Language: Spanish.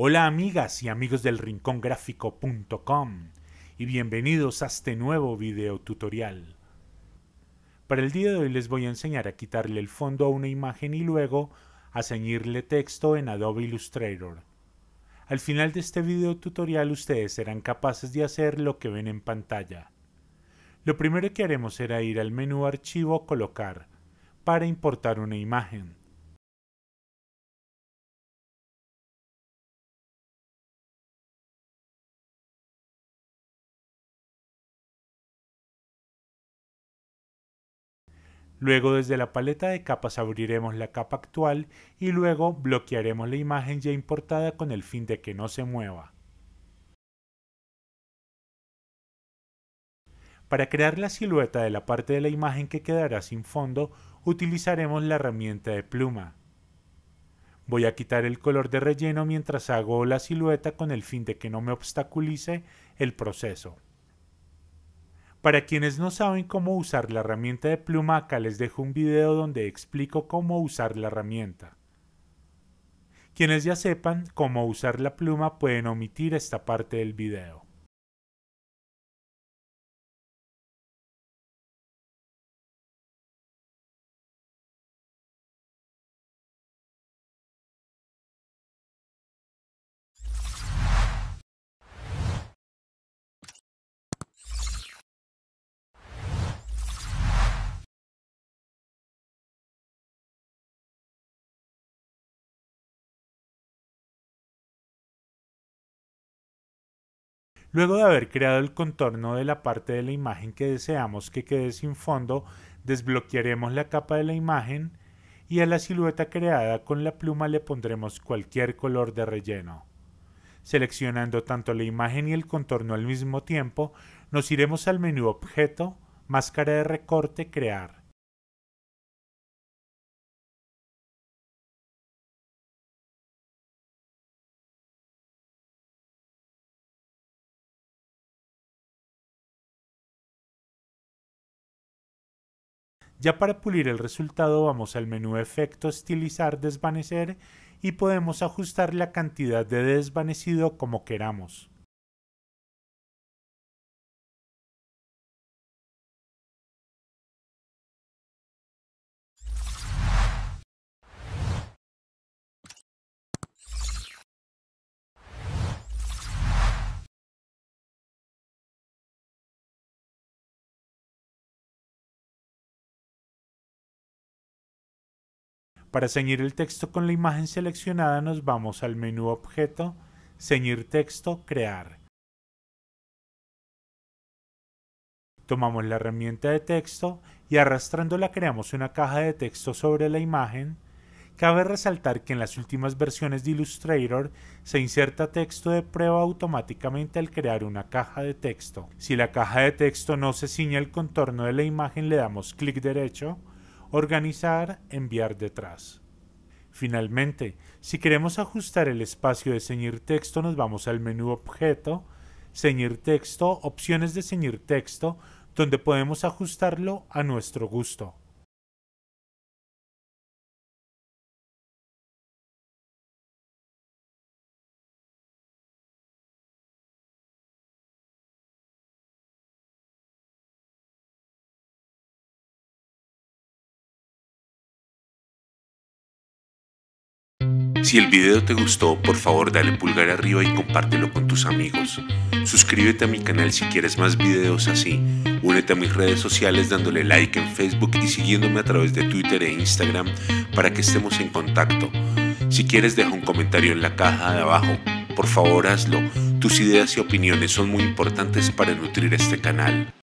Hola amigas y amigos del rincongráfico.com y bienvenidos a este nuevo video tutorial. Para el día de hoy les voy a enseñar a quitarle el fondo a una imagen y luego a ceñirle texto en Adobe Illustrator. Al final de este video tutorial ustedes serán capaces de hacer lo que ven en pantalla. Lo primero que haremos será ir al menú Archivo Colocar para importar una imagen. Luego desde la paleta de capas abriremos la capa actual y luego bloquearemos la imagen ya importada con el fin de que no se mueva. Para crear la silueta de la parte de la imagen que quedará sin fondo, utilizaremos la herramienta de pluma. Voy a quitar el color de relleno mientras hago la silueta con el fin de que no me obstaculice el proceso. Para quienes no saben cómo usar la herramienta de pluma, acá les dejo un video donde explico cómo usar la herramienta. Quienes ya sepan cómo usar la pluma pueden omitir esta parte del video. Luego de haber creado el contorno de la parte de la imagen que deseamos que quede sin fondo, desbloquearemos la capa de la imagen y a la silueta creada con la pluma le pondremos cualquier color de relleno. Seleccionando tanto la imagen y el contorno al mismo tiempo, nos iremos al menú Objeto, Máscara de recorte, Crear. Ya para pulir el resultado vamos al menú Efecto, Estilizar, Desvanecer y podemos ajustar la cantidad de desvanecido como queramos. Para ceñir el texto con la imagen seleccionada nos vamos al menú Objeto, Ceñir texto, Crear. Tomamos la herramienta de texto y arrastrándola creamos una caja de texto sobre la imagen. Cabe resaltar que en las últimas versiones de Illustrator se inserta texto de prueba automáticamente al crear una caja de texto. Si la caja de texto no se ciña el contorno de la imagen le damos clic derecho organizar, enviar detrás. Finalmente, si queremos ajustar el espacio de ceñir texto, nos vamos al menú Objeto, Ceñir texto, opciones de ceñir texto, donde podemos ajustarlo a nuestro gusto. Si el video te gustó, por favor dale pulgar arriba y compártelo con tus amigos. Suscríbete a mi canal si quieres más videos así. Únete a mis redes sociales dándole like en Facebook y siguiéndome a través de Twitter e Instagram para que estemos en contacto. Si quieres deja un comentario en la caja de abajo. Por favor hazlo. Tus ideas y opiniones son muy importantes para nutrir este canal.